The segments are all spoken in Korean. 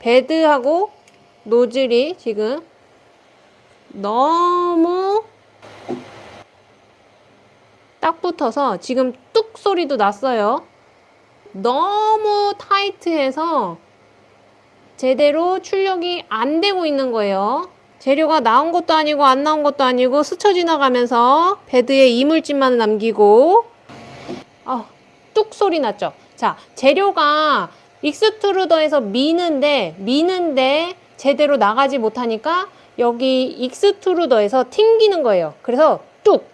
베드하고 노즐이 지금 너무 딱 붙어서 지금 뚝 소리도 났어요. 너무 타이트해서 제대로 출력이 안 되고 있는 거예요. 재료가 나온 것도 아니고 안 나온 것도 아니고 스쳐 지나가면서 베드에 이물질만 남기고 아, 뚝 소리 났죠. 자, 재료가 extruder에서 미는데 미는데 제대로 나가지 못하니까 여기 extruder에서 튕기는 거예요. 그래서 뚝,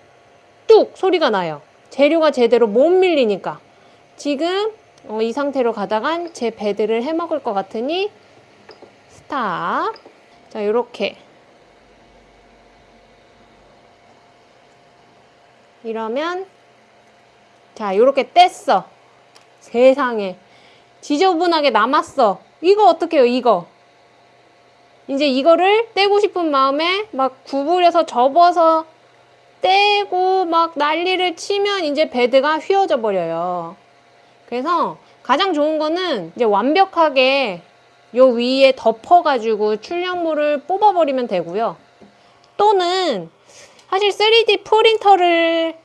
뚝 소리가 나요. 재료가 제대로 못 밀리니까. 지금 어, 이 상태로 가다간 제 bed를 해먹을 것 같으니 stop. 자, 요렇게. 이러면 자, 요렇게 뗐어. 세상에. 지저분하게 남았어. 이거 어떡해요, 이거. 이제 이거를 떼고 싶은 마음에 막 구부려서 접어서 떼고 막 난리를 치면 이제 베드가 휘어져 버려요. 그래서 가장 좋은 거는 이제 완벽하게 요 위에 덮어 가지고 출력물을 뽑아 버리면 되고요. 또는 사실 3D 프린터를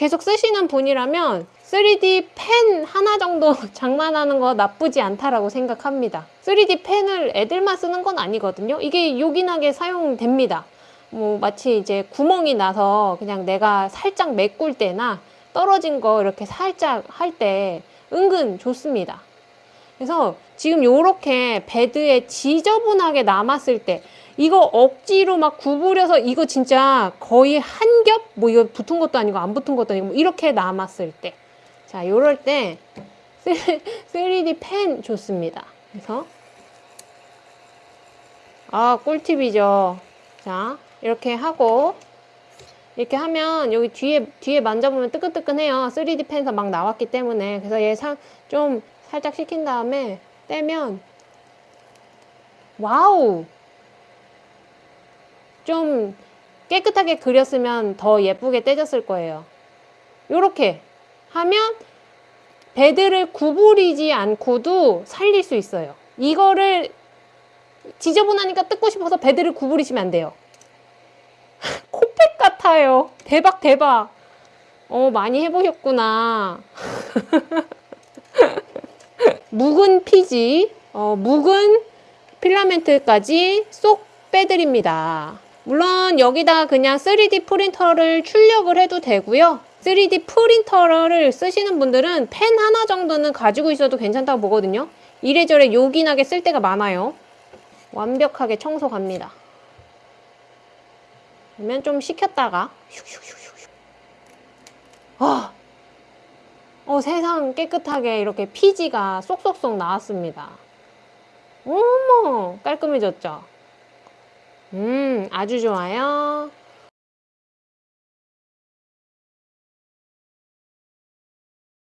계속 쓰시는 분이라면 3D 펜 하나 정도 장만하는 거 나쁘지 않다라고 생각합니다. 3D 펜을 애들만 쓰는 건 아니거든요. 이게 요긴하게 사용됩니다. 뭐 마치 이제 구멍이 나서 그냥 내가 살짝 메꿀 때나 떨어진 거 이렇게 살짝 할 때 은근 좋습니다. 그래서 지금 요렇게 베드에 지저분하게 남았을 때 이거 억지로 막 구부려서 이거 진짜 거의 한 겹? 뭐 이거 붙은 것도 아니고 안 붙은 것도 아니고 뭐 이렇게 남았을 때 자, 요럴 때 3D 펜 좋습니다. 그래서 아, 꿀팁이죠. 자, 이렇게 하고 이렇게 하면 여기 뒤에 뒤에 만져보면 뜨끈뜨끈해요. 3D 펜에서 막 나왔기 때문에 그래서 얘 좀 살짝 식힌 다음에 떼면 wow 좀 깨끗하게 그렸으면 더 예쁘게 떼졌을 거예요. 요렇게 하면 bed를 구부리지 않고도 살릴 수 있어요. 이거를 지저분하니까 뜯고 싶어서 bed를 구부리시면 안 돼요. 코팩 같아요. 대박 대박. 어 많이 해보셨구나. 묵은 피지, 어, 묵은 필라멘트까지 쏙 빼드립니다. 물론 여기다 그냥 3D 프린터를 출력을 해도 되고요. 3D 프린터를 쓰시는 분들은 펜 하나 정도는 가지고 있어도 괜찮다고 보거든요. 이래저래 요긴하게 쓸 때가 많아요. 완벽하게 청소 갑니다. 그러면 좀 식혔다가 슉슉슉슉 아, 어, 세상 깨끗하게 이렇게 피지가 쏙쏙쏙 나왔습니다. 어머 깔끔해졌죠? 음 아주 좋아요.